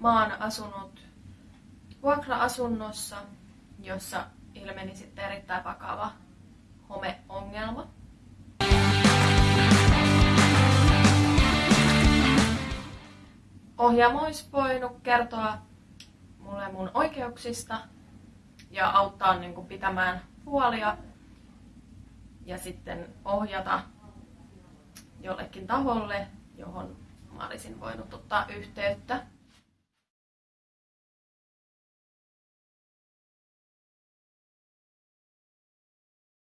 mä oon asunut vuokra-asunnossa, jossa ilmeni sitten erittäin vakava homeongelma. Ohjaamo olisi voinut kertoa mulle mun oikeuksista ja auttaa niin kuin pitämään huolia ja sitten ohjata jollekin taholle, johon mä olisin voinut ottaa yhteyttä.